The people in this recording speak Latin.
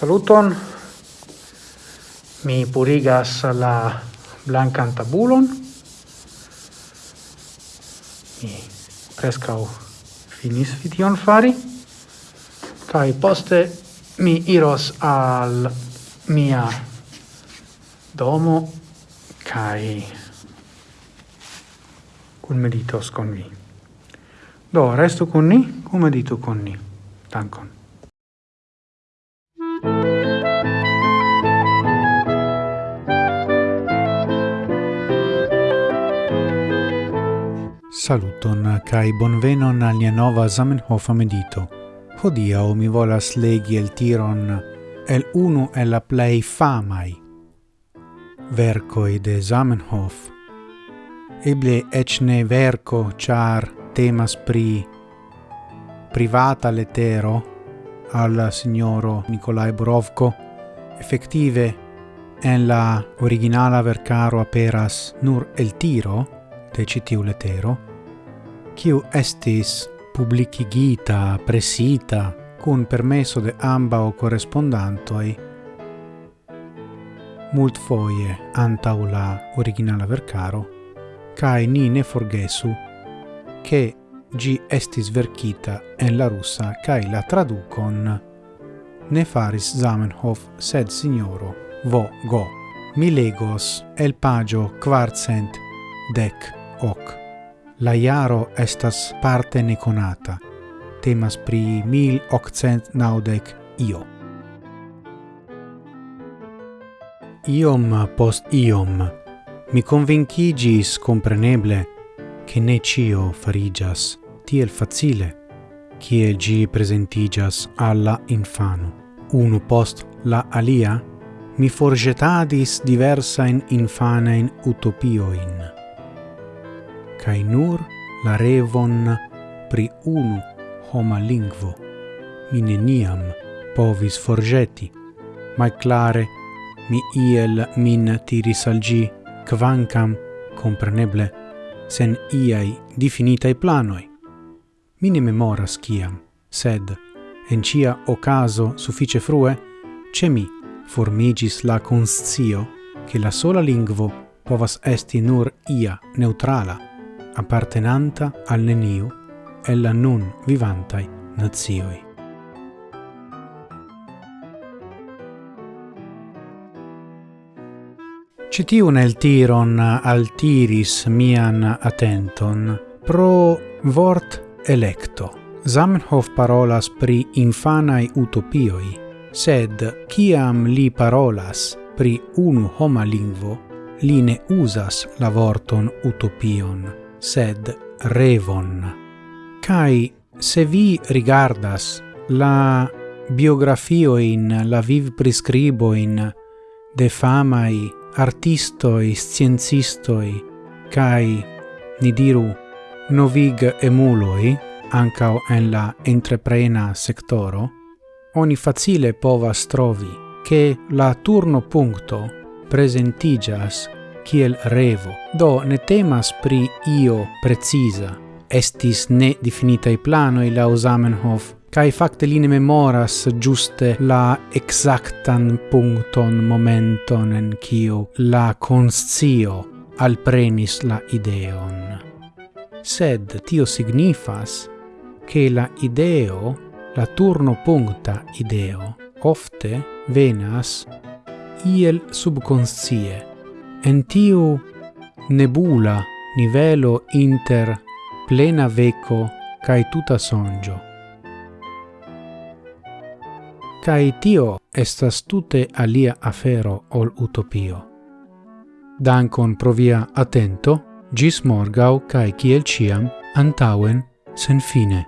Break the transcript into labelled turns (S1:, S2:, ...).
S1: Saluton. Mi purigas la blancan tabulon. Mi prescau finis vition fari. Kai poste mi iros al mia domo kai cun meditos con vi. Do, restu con ni, cum meditu con ni. Dankon.
S2: Saluton kai bonvenon al nia nova Zamenhof medito. Hodiaŭ mi volas legi el tiron el unu el la famai. Verco i de Zamenhof. Eble eĉ ne verco char temas pri privata letero al signoro Nikolai Borovko, effettive en la originala vercaro aperas nur el tiro de citiu letero, quiu estis publicigita, presita, cun permesso de ambao correspondantoi, mult foie antau la originala vercaro, cae ni ne forgesu che gi estis vercita en la russa cae la traducon ne faris Zamenhof sed signoro vo go. Mi legos el pagio quartcent dec hoc. La iaro estas parte neconata. Temas pri 1890 io. Iom post iom mi convincigis compreneble che ne cio farigias tiel facile che gi presentigas alla infano. Uno post la alia mi forgetadis diversa in infana in infanein utopioin cae nur la revon pri unu homa lingvo. Mi neniam povis forgeti, mai clare mi iel min tiris al gi quancam compreneble sen iai definitai planoi. Mi ne memoras ciam, sed en cia ocaso suffice frue, ce mi formigis la conscio che la sola lingvo povas esti nur ia neutrala, appartenanta al neniu e la nun vivantai nazioi. Citiu nel tiron altiris mian attenton pro vort electo. Zamenhof parolas pri infanai utopioi, sed ciam li parolas pri unu homa lingvo, li ne usas la vorton utopion, sed revon. Cai se vi rigardas la biografio in la viv prescribo in de famai artistoi sciencistoi cai ni diru novig emuloi anca en la entreprena sectoro oni facile povas trovi che la turno punto presentigas kiel revo, do ne temas pri io precisa. Estis ne definitai planoi lau Zamenhof, cae facte li ne memoras giuste la exactan puncton momenton en cio la conscio alprenis la ideon. Sed tio signifas che la ideo, la turno puncta ideo, ofte venas iel subconscie, En tiu nebula nivelo inter plena veco cae tuta sonjo. Cae tio estas tute alia afero ol utopio. Dankon pro via attento, gis morgau cae ciel ciam, antauen, sen fine.